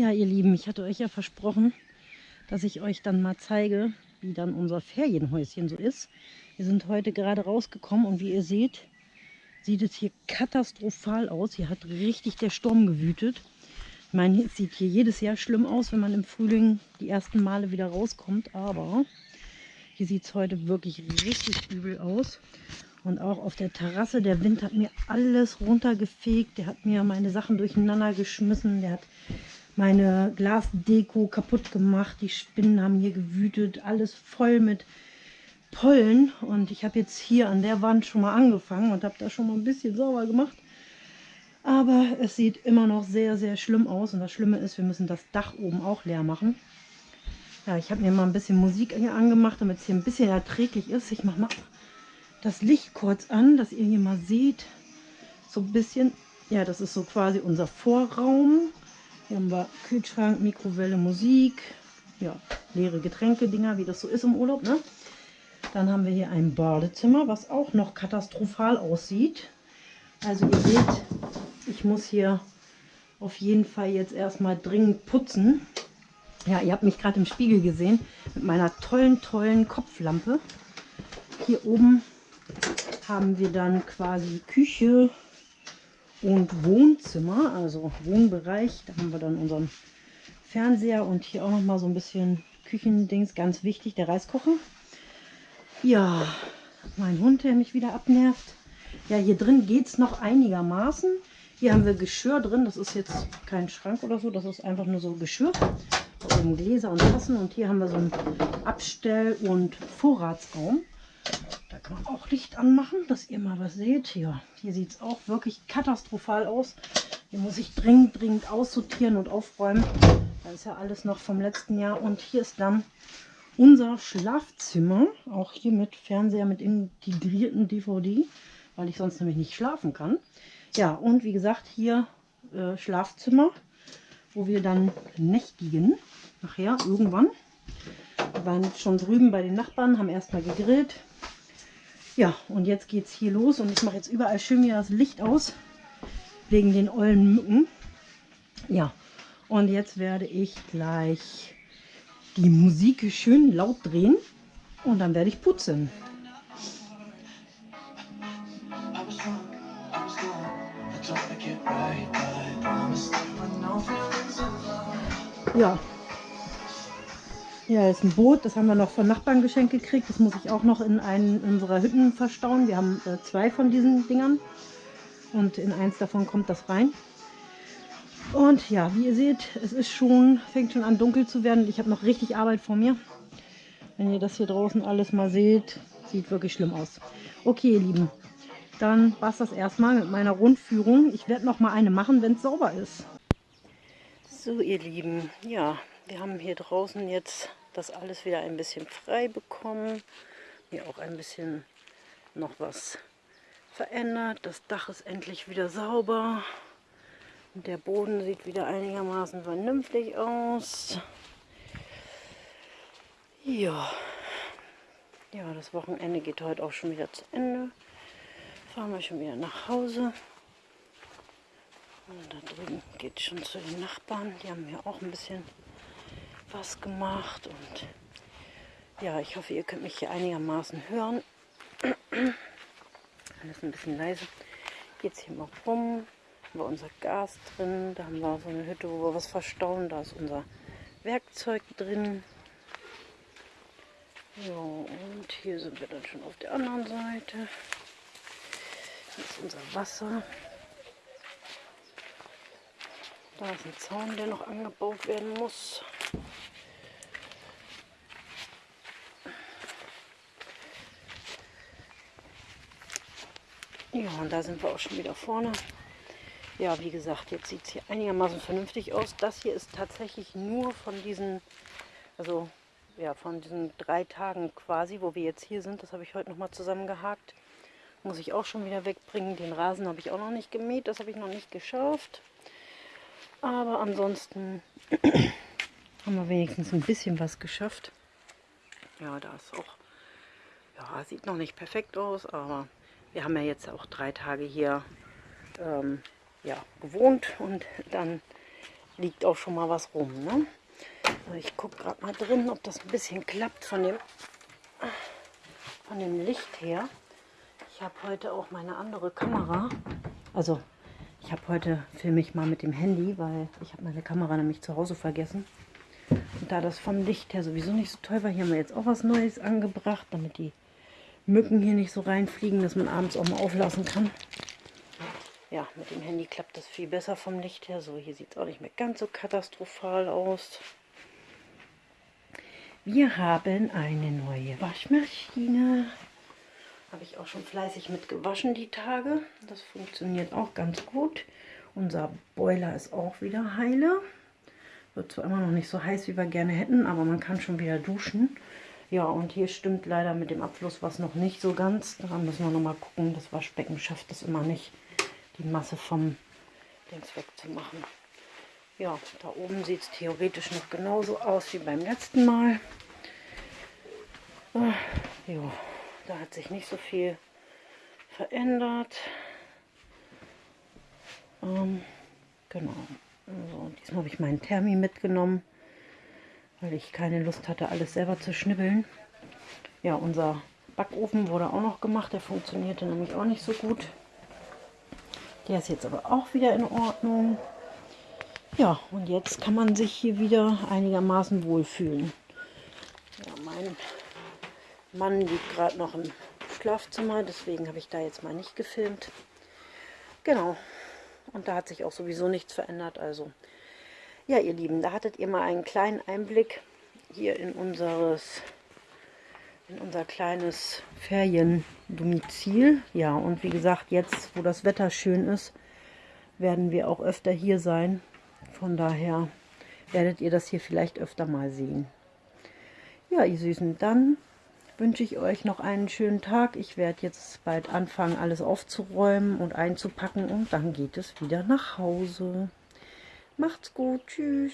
Ja, ihr Lieben, ich hatte euch ja versprochen, dass ich euch dann mal zeige, wie dann unser Ferienhäuschen so ist. Wir sind heute gerade rausgekommen und wie ihr seht, sieht es hier katastrophal aus. Hier hat richtig der Sturm gewütet. Ich meine, es sieht hier jedes Jahr schlimm aus, wenn man im Frühling die ersten Male wieder rauskommt. Aber hier sieht es heute wirklich richtig übel aus. Und auch auf der Terrasse, der Wind hat mir alles runtergefegt. Der hat mir meine Sachen durcheinander geschmissen. Der hat meine Glasdeko kaputt gemacht. Die Spinnen haben hier gewütet. Alles voll mit Pollen. Und ich habe jetzt hier an der Wand schon mal angefangen und habe da schon mal ein bisschen sauber gemacht. Aber es sieht immer noch sehr, sehr schlimm aus. Und das Schlimme ist, wir müssen das Dach oben auch leer machen. Ja, ich habe mir mal ein bisschen Musik hier angemacht, damit es hier ein bisschen erträglich ist. Ich mache mal das Licht kurz an, dass ihr hier mal seht. So ein bisschen, ja, das ist so quasi unser Vorraum. Hier haben wir Kühlschrank, Mikrowelle, Musik, ja, leere Getränke-Dinger, wie das so ist im Urlaub, ne? Dann haben wir hier ein Badezimmer, was auch noch katastrophal aussieht. Also ihr seht, ich muss hier auf jeden Fall jetzt erstmal dringend putzen. Ja, ihr habt mich gerade im Spiegel gesehen mit meiner tollen, tollen Kopflampe. Hier oben haben wir dann quasi Küche und Wohnzimmer, also Wohnbereich. Da haben wir dann unseren Fernseher und hier auch noch mal so ein bisschen Küchendings, ganz wichtig, der Reiskocher. Ja, mein Hund, der mich wieder abnervt. Ja, hier drin geht es noch einigermaßen. Hier haben wir Geschirr drin. Das ist jetzt kein Schrank oder so. Das ist einfach nur so Geschirr. Gläser und Tassen. Und hier haben wir so einen Abstell- und Vorratsraum. Kann man auch Licht anmachen, dass ihr mal was seht. Ja, hier sieht es auch wirklich katastrophal aus. Hier muss ich dringend, dringend aussortieren und aufräumen. Da ist ja alles noch vom letzten Jahr. Und hier ist dann unser Schlafzimmer. Auch hier mit Fernseher mit integrierten DVD weil ich sonst nämlich nicht schlafen kann. Ja, und wie gesagt, hier äh, Schlafzimmer, wo wir dann nächtigen. Nachher, irgendwann. Wir waren schon drüben bei den Nachbarn, haben erstmal gegrillt. Ja, und jetzt geht es hier los und ich mache jetzt überall schön wieder das Licht aus, wegen den ollen Mücken. Ja, und jetzt werde ich gleich die Musik schön laut drehen und dann werde ich putzen. Ja. Ja, ist ein Boot, das haben wir noch von Nachbarn geschenkt gekriegt. Das muss ich auch noch in einen unserer Hütten verstauen. Wir haben äh, zwei von diesen Dingern und in eins davon kommt das rein. Und ja, wie ihr seht, es ist schon, fängt schon an dunkel zu werden. Ich habe noch richtig Arbeit vor mir. Wenn ihr das hier draußen alles mal seht, sieht wirklich schlimm aus. Okay, ihr Lieben, dann war es das erstmal mit meiner Rundführung. Ich werde noch mal eine machen, wenn es sauber ist. So, ihr Lieben, ja, wir haben hier draußen jetzt das alles wieder ein bisschen frei bekommen. Hier auch ein bisschen noch was verändert. Das Dach ist endlich wieder sauber. Und der Boden sieht wieder einigermaßen vernünftig aus. Ja. Ja, das Wochenende geht heute auch schon wieder zu Ende fahren wir schon wieder nach Hause. Und da drüben geht es schon zu den Nachbarn. Die haben mir auch ein bisschen was gemacht. Und ja, ich hoffe, ihr könnt mich hier einigermaßen hören. Alles ein bisschen leise. Geht es hier mal rum. Haben wir unser Gas drin. Da haben wir so eine Hütte, wo wir was verstauen. Da ist unser Werkzeug drin. Ja, und hier sind wir dann schon auf der anderen Seite. Hier ist unser Wasser. Da ist ein Zaun, der noch angebaut werden muss. Ja, und da sind wir auch schon wieder vorne. Ja, wie gesagt, jetzt sieht es hier einigermaßen vernünftig aus. Das hier ist tatsächlich nur von diesen, also ja, von diesen drei Tagen quasi, wo wir jetzt hier sind. Das habe ich heute nochmal zusammengehakt. Muss ich auch schon wieder wegbringen. Den Rasen habe ich auch noch nicht gemäht. Das habe ich noch nicht geschafft. Aber ansonsten haben wir wenigstens ein bisschen was geschafft. Ja, da ist auch, ja, sieht noch nicht perfekt aus, aber wir haben ja jetzt auch drei Tage hier ähm, ja, gewohnt und dann liegt auch schon mal was rum. Ne? So, ich gucke gerade mal drin, ob das ein bisschen klappt von dem, von dem Licht her. Ich habe heute auch meine andere Kamera. Also ich habe heute, filme ich mal mit dem Handy, weil ich habe meine Kamera nämlich zu Hause vergessen. Da das vom Licht her sowieso nicht so toll war, hier haben wir jetzt auch was Neues angebracht, damit die Mücken hier nicht so reinfliegen, dass man abends auch mal auflassen kann. Ja, mit dem Handy klappt das viel besser vom Licht her. So, hier sieht es auch nicht mehr ganz so katastrophal aus. Wir haben eine neue Waschmaschine. Habe ich auch schon fleißig mit gewaschen die Tage. Das funktioniert auch ganz gut. Unser Boiler ist auch wieder heile. Wird zwar immer noch nicht so heiß, wie wir gerne hätten, aber man kann schon wieder duschen. Ja, und hier stimmt leider mit dem Abfluss was noch nicht so ganz. Da müssen wir noch mal gucken. Das Waschbecken schafft es immer nicht, die Masse vom Dings wegzumachen. Ja, da oben sieht es theoretisch noch genauso aus wie beim letzten Mal. Ah, ja, da hat sich nicht so viel verändert. Ähm, genau. Also, diesmal habe ich meinen Thermi mitgenommen, weil ich keine Lust hatte, alles selber zu schnibbeln. Ja, unser Backofen wurde auch noch gemacht. Der funktionierte nämlich auch nicht so gut. Der ist jetzt aber auch wieder in Ordnung. Ja, und jetzt kann man sich hier wieder einigermaßen wohlfühlen. Ja, mein Mann liegt gerade noch im Schlafzimmer, deswegen habe ich da jetzt mal nicht gefilmt. Genau, und da hat sich auch sowieso nichts verändert. Also, ja, ihr Lieben, da hattet ihr mal einen kleinen Einblick hier in unseres in unser kleines Feriendomizil. Ja, und wie gesagt, jetzt, wo das Wetter schön ist, werden wir auch öfter hier sein. Von daher werdet ihr das hier vielleicht öfter mal sehen. Ja, ihr Süßen, dann wünsche ich euch noch einen schönen Tag. Ich werde jetzt bald anfangen, alles aufzuräumen und einzupacken und dann geht es wieder nach Hause. Macht's gut, tschüss.